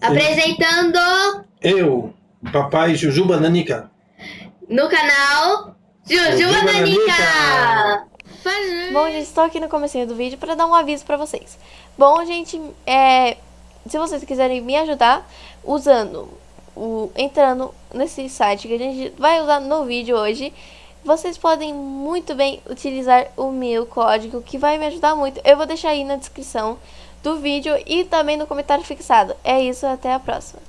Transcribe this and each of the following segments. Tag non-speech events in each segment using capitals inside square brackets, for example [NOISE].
Apresentando Eu, papai Jujuba Nanica. no canal Jujuba Nanica. Nanica. Bom, gente, estou aqui no comecinho do vídeo para dar um aviso para vocês. Bom, gente, é, se vocês quiserem me ajudar usando, o, entrando nesse site que a gente vai usar no vídeo hoje, vocês podem muito bem utilizar o meu código, que vai me ajudar muito. Eu vou deixar aí na descrição do vídeo e também no comentário fixado. É isso, até a próxima.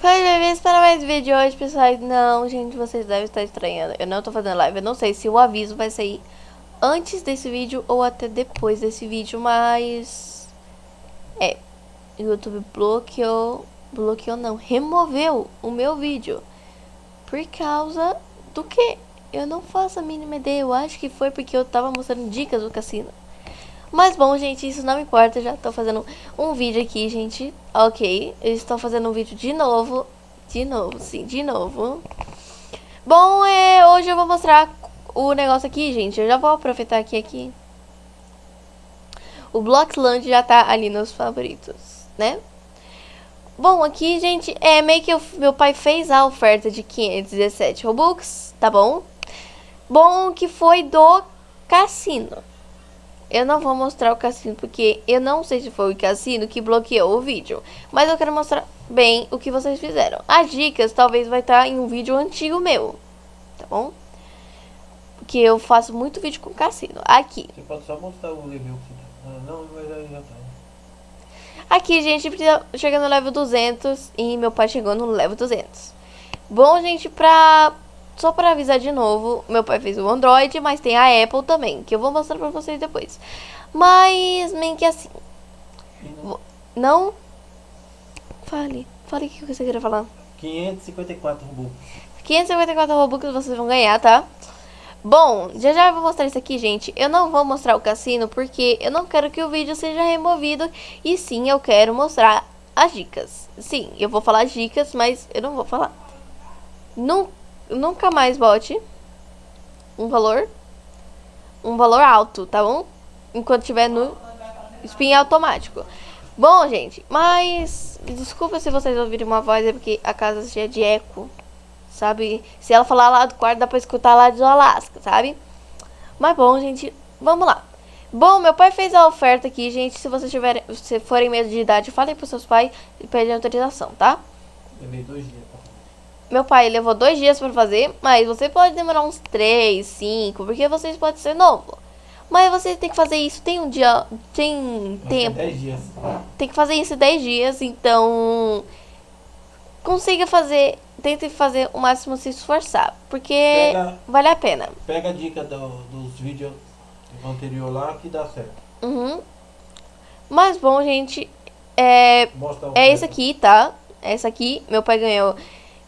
Minha vez para mais vídeo hoje, pessoal. Não, gente, vocês devem estar estranhando. Eu não tô fazendo live. Eu não sei se o aviso vai sair antes desse vídeo ou até depois desse vídeo, mas... É, o YouTube bloqueou... Bloqueou não, removeu o meu vídeo. Por causa do que? Eu não faço a mínima ideia. Eu acho que foi porque eu tava mostrando dicas do cassino. Mas bom, gente, isso não importa. Eu já tô fazendo um vídeo aqui, gente. Ok, eu estou fazendo um vídeo de novo. De novo, sim, de novo. Bom, é, hoje eu vou mostrar o negócio aqui, gente. Eu já vou aproveitar aqui, aqui. O Bloxland já tá ali nos favoritos, né? Bom, aqui, gente, é meio que o meu pai fez a oferta de 517 Robux, tá bom? Bom, que foi do cassino. Eu não vou mostrar o cassino porque eu não sei se foi o cassino que bloqueou o vídeo. Mas eu quero mostrar bem o que vocês fizeram. As dicas talvez vai estar em um vídeo antigo meu, tá bom? Porque eu faço muito vídeo com cassino. Aqui. Você pode só mostrar o level que tá. Ah, não, mas aí já tá. Aqui, gente, precisa chegar no level 200 e meu pai chegou no level 200. Bom, gente, pra... Só pra avisar de novo, meu pai fez o Android, mas tem a Apple também, que eu vou mostrar pra vocês depois. Mas, meio que assim... Não? Fale. Fale o que você queria falar. 554 Robux. 554 Robux vocês vão ganhar, tá? Bom, já já eu vou mostrar isso aqui, gente. Eu não vou mostrar o cassino porque eu não quero que o vídeo seja removido. E sim, eu quero mostrar as dicas. Sim, eu vou falar as dicas, mas eu não vou falar. Nun- nunca mais bote um valor, um valor alto, tá bom? Enquanto estiver no spin automático. Bom, gente, mas desculpa se vocês ouvirem uma voz, é porque a casa é cheia de eco sabe? Se ela falar lá do quarto, dá pra escutar lá do Alasca, sabe? Mas bom, gente, vamos lá. Bom, meu pai fez a oferta aqui, gente. Se vocês tiverem, se forem meio de idade, falem pros seus pais e pedem autorização, tá? Levei dois dias. Meu pai levou dois dias pra fazer, mas você pode demorar uns três, cinco, porque vocês podem ser novo. Mas você tem que fazer isso, tem um dia, tem tempo. tem 10 dias. Tem que fazer isso em 10 dias, então consiga fazer, tente fazer o máximo se esforçar, porque Pega- vale a pena. Pega a dica do- dos vídeos anterior lá que dá certo. Uhum. Mas bom, gente, é, é esse aqui, tá? É esse aqui, meu pai ganhou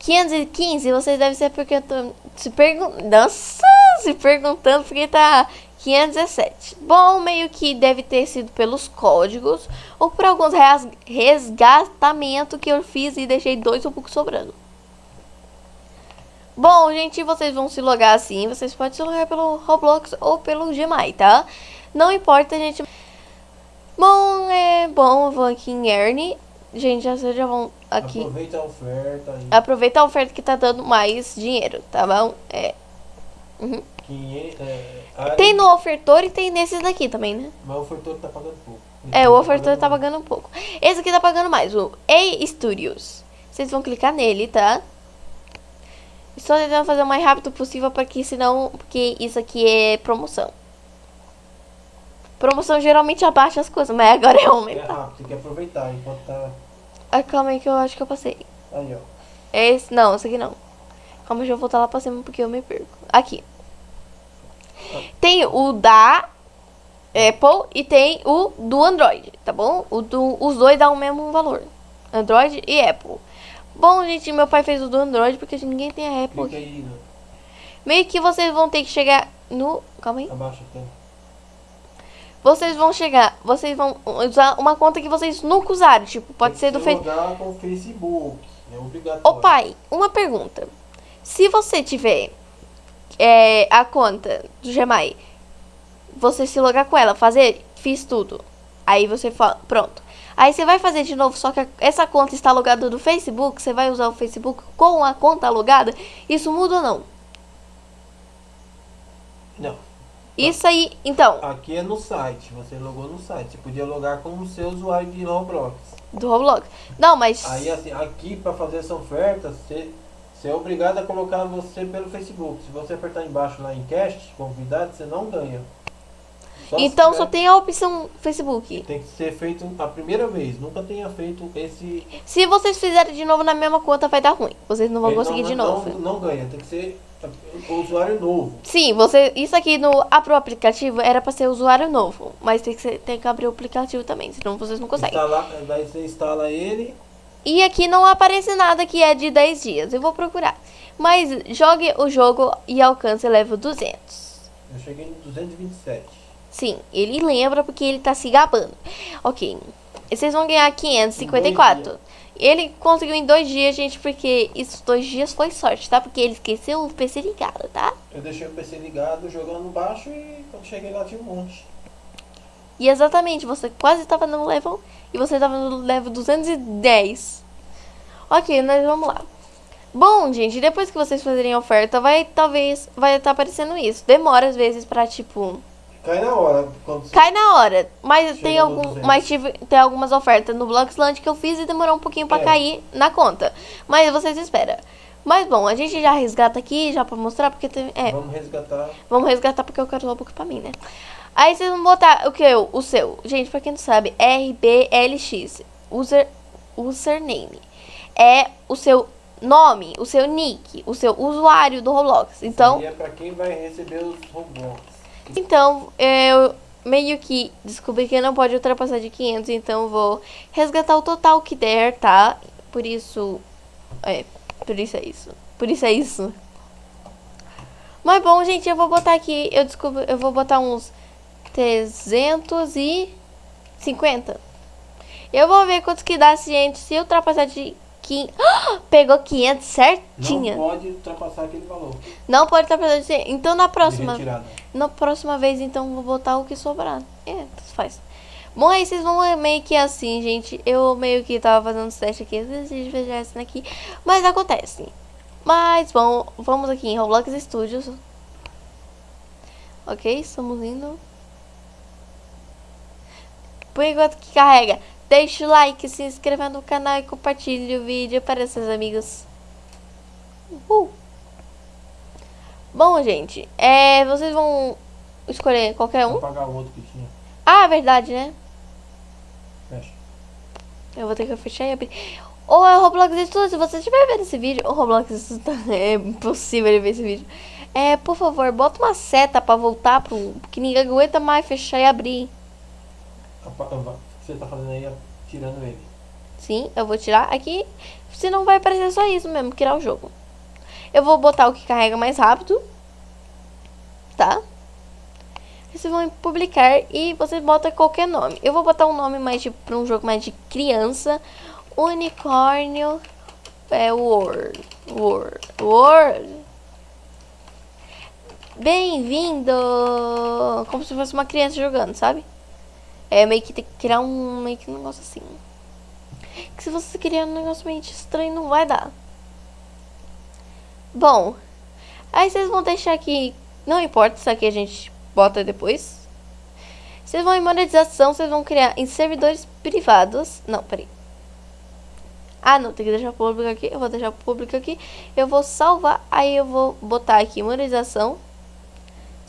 515, vocês devem ser porque eu tô se perguntando, se perguntando porque tá 517. Bom, meio que deve ter sido pelos códigos ou por alguns res- resgatamento que eu fiz e deixei dois um pouco sobrando. Bom, gente, vocês vão se logar assim, vocês podem se logar pelo Roblox ou pelo Gmail, tá? Não importa, gente. Bom, é bom, eu vou aqui em Earn. Gente, já, já vão aqui. Aproveita a oferta. aí. Aproveita a oferta que tá dando mais dinheiro, tá bom? É. 500, é, área, Tem no ofertor e tem nesses daqui também, né? Mas o ofertor tá pagando pouco. É, o ofertor tá pagando um pouco. Esse aqui tá pagando mais, o A Studios. Vocês vão clicar nele, tá? Estou tentando fazer o mais rápido possível porque senão, porque isso aqui é promoção. Promoção geralmente abaixa as coisas, mas agora é É aumentar. rápido, tem que aproveitar enquanto tá. Ah, calma aí que eu acho que eu passei. Aí, ó. É esse, não, esse aqui não. Calma, deixa eu voltar lá pra cima porque eu me perco. Aqui. Tem o da Apple e tem o do Android, tá bom? O do, os dois dão o mesmo valor. Android e Apple. Bom, gente, meu pai fez o do Android porque ninguém tem a Apple né? Meio que vocês vão ter que chegar no... Calma aí. Abaixa tem. Vocês vão chegar, vocês vão usar uma conta que vocês nunca usaram. Tipo, pode ser do Facebook. Facebook. com o Facebook. É obrigatório. Ô pai, uma pergunta. Se você tiver é, a conta do Gmail, você se logar com ela, fazer, fiz tudo. Aí você fala, pronto. Aí você vai fazer de novo, só que essa conta está logada do Facebook, você vai usar o Facebook com a conta logada, isso muda ou não? Não. Isso aí, então, Aqui é no site. Você logou no site. Você podia logar com o seu usuário de Roblox. do Roblox. Não, mas Aí assim, aqui para fazer essa oferta, você, você é obrigado a colocar você pelo Facebook. Se você apertar embaixo lá em cast, convidado, você não ganha. Só então só tem a opção Facebook. Tem que ser feito a primeira vez. Nunca tenha feito esse. Se vocês fizerem de novo na mesma conta, vai dar ruim. Vocês não vão ele conseguir não, de novo. Não, não ganha. Tem que ser o usuário novo. Sim, você. Isso aqui no abrir o aplicativo era pra ser usuário novo. Mas tem que, ser- tem que abrir o aplicativo também, senão vocês não conseguem. Instalar, daí você instala ele. E aqui não aparece nada que é de 10 dias. Eu vou procurar. Mas jogue o jogo e alcance level 200. Eu cheguei em 227. Sim, ele lembra porque ele tá se gabando. Ok. E Vocês vão ganhar 554. Ele conseguiu em dois dias, gente, porque esses dois dias foi sorte, tá? Porque ele esqueceu o PC ligado, tá? Eu deixei o PC ligado, jogando baixo e quando cheguei lá tinha um monte. E exatamente, você quase tava no level e você tava no level 210. Ok, nós vamos lá. Bom, gente, depois que vocês fazerem a oferta, vai talvez vai estar aparecendo isso. Demora às vezes pra tipo Cai na hora. Cai na hora, mas tem algum, 200. mas tive tem algumas ofertas no Bloxland que eu fiz e demorou um pouquinho pra É. cair na conta. Mas vocês esperam. Mas bom, a gente já resgata aqui já pra mostrar porque tem, é, Vamos resgatar. Vamos resgatar porque eu quero o book pra mim, né? Aí vocês vão botar o que? O seu. Gente, pra quem não sabe, RBLX. User, username. É o seu nome, o seu nick, o seu usuário do Roblox. Então, E é pra quem vai receber os Roblox. Então eu meio que descobri que não pode ultrapassar de 500, então vou resgatar o total que der, tá? Por isso, é, por isso é isso. Por isso é isso. Mas bom, gente, eu vou botar aqui, eu descubro, eu vou botar uns 350. Eu vou ver quantos que dá, gente, se ultrapassar de 500. [GASPS] Pegou 500 certinha. Não pode ultrapassar aquele valor. Não pode ultrapassar de 100. Então na de próxima, na próxima vez, então, vou botar o que sobrar. É, faz. Bom, aí vocês vão meio que assim, gente. Eu meio que tava fazendo os testes aqui, às vezes de fechar essa aqui. Mas acontece. Mas, bom, vamos aqui em Roblox Studios. Ok, estamos indo. Por enquanto que carrega, deixa o like, se inscreva no canal e compartilhe o vídeo para seus amigos. Uhul. Bom, gente, é, vocês vão escolher qualquer Vou um. pagar o outro que tinha. Ah, verdade, né? Fecha. Eu vou ter que fechar e abrir. Ou é o Roblox Studios, se você estiver vendo esse vídeo, o Roblox Studios, [LAUGHS] é impossível ele ver esse vídeo. É, por favor, bota uma seta pra voltar pro. Que ninguém aguenta mais fechar e abrir. Que você tá fazendo aí é tirando ele. Sim, eu vou tirar aqui. Senão vai aparecer só isso mesmo, criar o jogo. Eu vou botar o que carrega mais rápido. Tá? Vocês vão publicar e vocês botam qualquer nome. Eu vou botar um nome mais tipo pra um jogo mais de criança. Unicórnio. É World. World. World. Bem-vindo! Como se fosse uma criança jogando, sabe? É meio que tem que criar um meio que um negócio assim. Que se você criar um negócio meio estranho, não vai dar. Bom, aí vocês vão deixar aqui. Não importa, isso aqui a gente bota depois. Vocês vão em monetização, vocês vão criar em servidores privados. Não, peraí. Ah, não, tem que deixar público aqui. Eu vou deixar público aqui. Eu vou salvar, aí eu vou botar aqui monetização.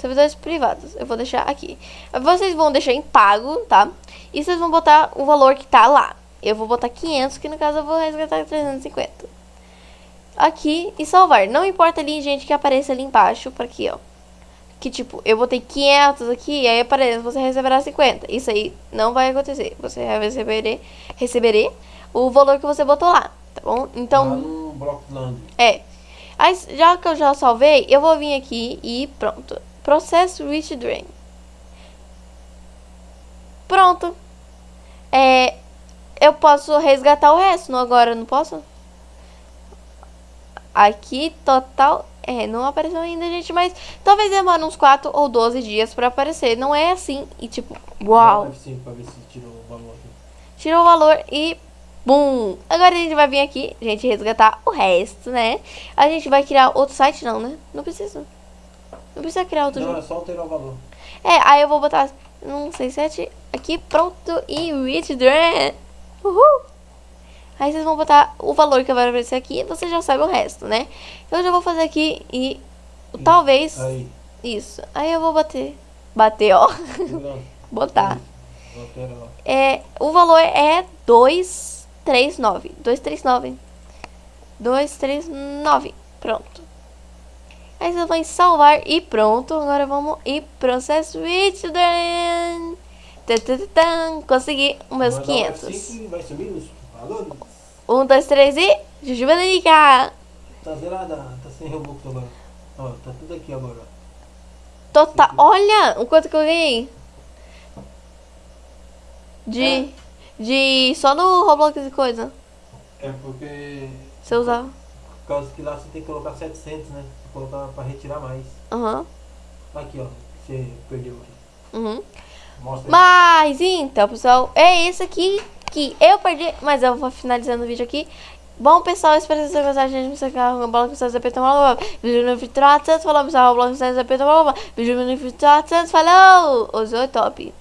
Servidores privados. Eu vou deixar aqui. Vocês vão deixar em pago, tá? E vocês vão botar o valor que tá lá. Eu vou botar 500, que no caso eu vou resgatar 350. Aqui e salvar. Não importa ali, gente, que apareça ali embaixo, para aqui, ó. Que tipo, eu botei 500 aqui, aí aparece, você receberá 50. Isso aí não vai acontecer. Você vai receber, o valor que você botou lá, tá bom? Então, Lá no Blockland. é. Aí, já que eu já salvei, eu vou vir aqui e pronto. Processo Rich Drain. Pronto. É, eu posso resgatar o resto, não agora, não posso? Aqui, total... É, não apareceu ainda, gente, mas talvez demore uns 4 ou 12 dias pra aparecer. Não é assim, e tipo, uau. F5 pra ver se tirou o valor aqui. tirou o valor e bum. Agora a gente vai vir aqui, gente, resgatar o resto, né? A gente vai criar outro site não, né? Não precisa. Não precisa criar outro Não, jogo. é só alterar o valor. É, aí eu vou botar um 67 aqui, pronto, e withdraw. Uhul. Aí vocês vão botar o valor que vai aparecer aqui e você já sabe o resto, né? Então eu já vou fazer aqui e talvez Aí, isso. Aí eu vou bater. Bater, ó. [LAUGHS] Botar. É, o valor é 239. 239. 239. Pronto. Aí vocês vão salvar e pronto. Agora vamos ir processo tan. Consegui os meus Vai dar um 500. F5 e vai subir os valores. Um, dois, três e... Jujuba Danica. Tá zerada, tá sem Robux agora. Ó, tá tudo aqui agora. Total. Olha o quanto que eu ganhei. De... De... Só no Roblox e coisa. É porque. Eu usar. Por causa que lá você tem que colocar 700, né? Colocar pra retirar mais. Aham. Aqui, ó. Você perdeu aqui. Uhum. Mostra aí. Mas então, pessoal, é isso aqui que eu perdi, mas eu vou finalizando o vídeo aqui. Bom, pessoal, espero que vocês tenham gostado. Gente, você quer uma bola com vocês apertam uma Vídeo no Vitor Santos, falou, pessoal, bola com vocês apertam uma Vídeo no Vitor Santos, falou! Usou top.